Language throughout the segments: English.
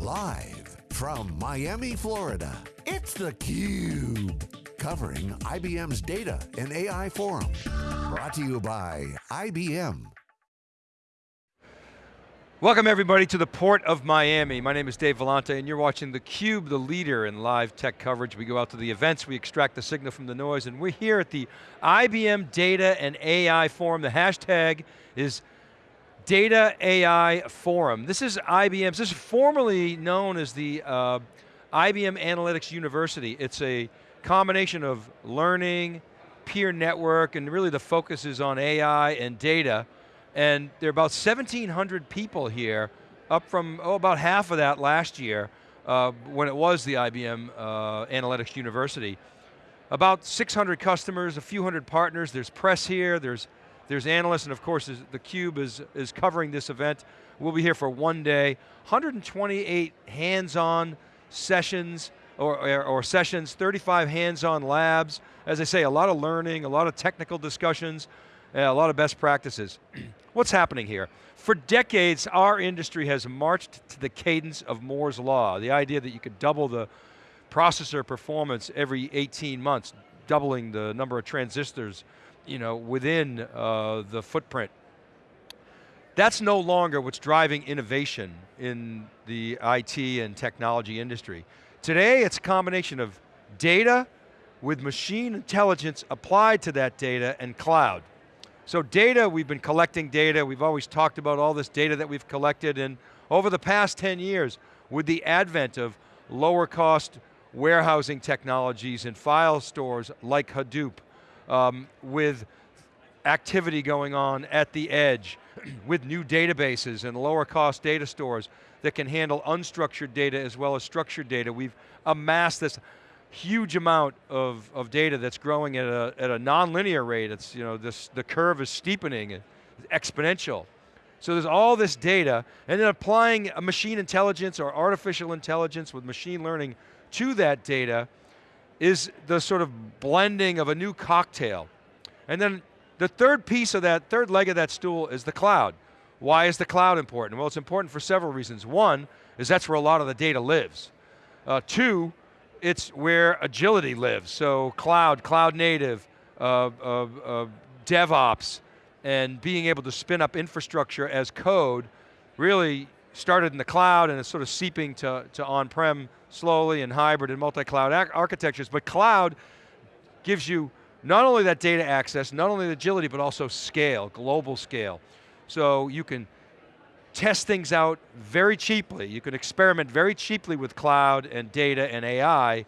Live from Miami, Florida, it's theCUBE. Covering IBM's Data and AI Forum. Brought to you by IBM. Welcome everybody to the Port of Miami. My name is Dave Vellante and you're watching theCUBE, the leader in live tech coverage. We go out to the events, we extract the signal from the noise, and we're here at the IBM Data and AI Forum. The hashtag is Data AI Forum. This is IBM's, this is formerly known as the uh, IBM Analytics University. It's a combination of learning, peer network, and really the focus is on AI and data. And there are about 1,700 people here, up from, oh, about half of that last year, uh, when it was the IBM uh, Analytics University. About 600 customers, a few hundred partners, there's press here, there's, there's analysts, and of course theCUBE is, is covering this event. We'll be here for one day. 128 hands-on sessions, or, or, or, sessions, 35 hands-on labs. As I say, a lot of learning, a lot of technical discussions, eh, a lot of best practices. What's happening here? For decades, our industry has marched to the cadence of Moore's Law, the idea that you could double the processor performance every 18 months, doubling the number of transistors you know, within uh, the footprint. That's no longer what's driving innovation in the IT and technology industry. Today, it's a combination of data with machine intelligence applied to that data and cloud. So data, we've been collecting data, we've always talked about all this data that we've collected, and over the past 10 years, with the advent of lower cost warehousing technologies and file stores like Hadoop, um, with activity going on at the edge, with new databases and lower cost data stores that can handle unstructured data as well as structured data. We've amassed this huge amount of, of data that's growing at a, at a non-linear rate. It's, you know, this, the curve is steepening, it's exponential. So there's all this data, and then applying machine intelligence or artificial intelligence with machine learning to that data is the sort of blending of a new cocktail. And then the third piece of that, third leg of that stool is the cloud. Why is the cloud important? Well, it's important for several reasons. One, is that's where a lot of the data lives. Uh, two, it's where agility lives. So cloud, cloud native, uh, uh, uh, DevOps, and being able to spin up infrastructure as code really started in the cloud and it's sort of seeping to, to on-prem slowly and hybrid and multi-cloud architectures, but cloud gives you not only that data access, not only the agility, but also scale, global scale. So you can test things out very cheaply. You can experiment very cheaply with cloud and data and AI,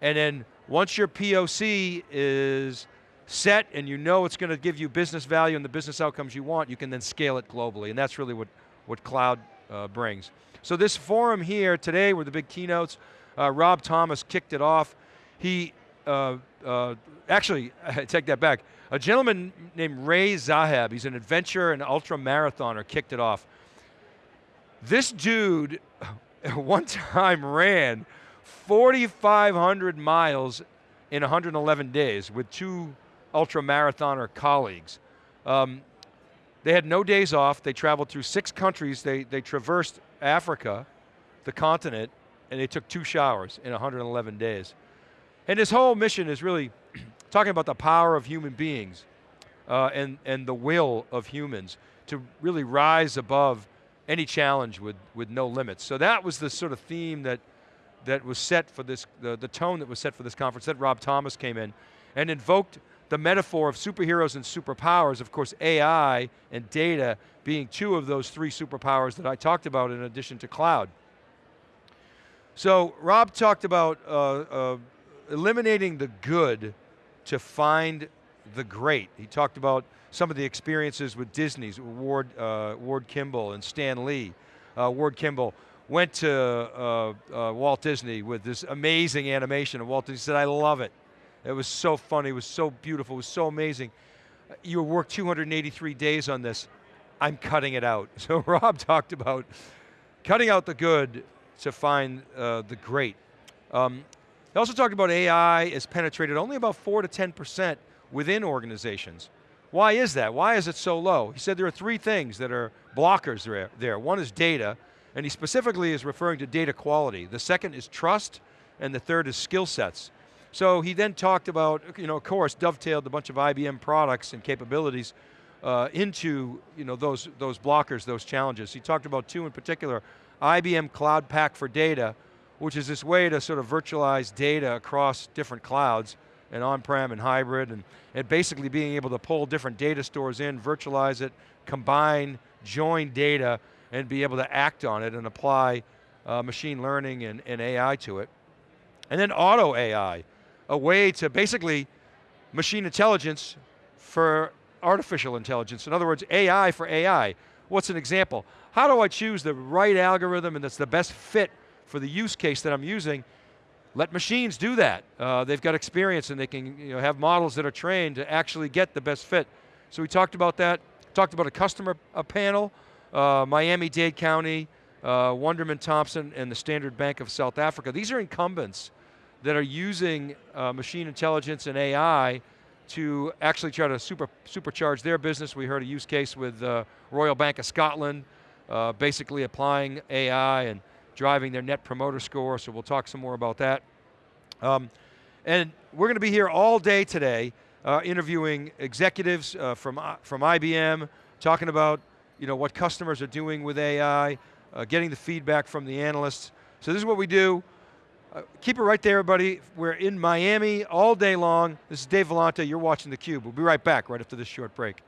and then once your POC is set and you know it's going to give you business value and the business outcomes you want, you can then scale it globally, and that's really what, what cloud uh, brings. So this forum here today were the big keynotes. Uh, Rob Thomas kicked it off. He, uh, uh actually, take that back. A gentleman named Ray Zahab, he's an adventurer and ultra marathoner, kicked it off. This dude one time ran 4,500 miles in 111 days with two ultra marathoner colleagues. Um, they had no days off, they traveled through six countries, they, they traversed Africa, the continent, and they took two showers in 111 days. And this whole mission is really talking about the power of human beings uh, and, and the will of humans to really rise above any challenge with, with no limits. So that was the sort of theme that, that was set for this, the, the tone that was set for this conference, that Rob Thomas came in and invoked the metaphor of superheroes and superpowers, of course AI and data being two of those three superpowers that I talked about in addition to cloud. So Rob talked about uh, uh, eliminating the good to find the great. He talked about some of the experiences with Disney's, Ward, uh, Ward Kimball and Stan Lee. Uh, Ward Kimball went to uh, uh, Walt Disney with this amazing animation and Walt Disney said, I love it. It was so funny, it was so beautiful, it was so amazing. You worked 283 days on this. I'm cutting it out. So Rob talked about cutting out the good to find uh, the great. Um, he also talked about AI is penetrated only about 4 to 10% within organizations. Why is that? Why is it so low? He said there are three things that are blockers there. One is data, And he specifically is referring to data quality. The second is trust, and the third is skill sets. So he then talked about, you know, of course, dovetailed a bunch of IBM products and capabilities uh, into you know, those, those blockers, those challenges. He talked about two in particular, IBM Cloud Pak for Data, which is this way to sort of virtualize data across different clouds, and on-prem and hybrid, and, and basically being able to pull different data stores in, virtualize it, combine, join data, and be able to act on it and apply uh, machine learning and, and AI to it. And then auto AI, a way to basically machine intelligence for artificial intelligence. In other words, AI for AI. What's an example? How do I choose the right algorithm and that's the best fit for the use case that I'm using? Let machines do that. Uh, they've got experience and they can you know, have models that are trained to actually get the best fit. So we talked about that, talked about a customer a panel, uh, Miami-Dade County, uh, Wunderman Thompson, and the Standard Bank of South Africa. These are incumbents that are using uh, machine intelligence and AI to actually try to super, supercharge their business. We heard a use case with uh, Royal Bank of Scotland, uh, basically applying AI and driving their net promoter score, so we'll talk some more about that. Um, and we're going to be here all day today uh, interviewing executives uh, from, uh, from IBM, talking about you know, what customers are doing with AI, uh, getting the feedback from the analysts. So this is what we do. Uh, keep it right there, everybody. We're in Miami all day long. This is Dave Vellante, you're watching theCUBE. We'll be right back right after this short break.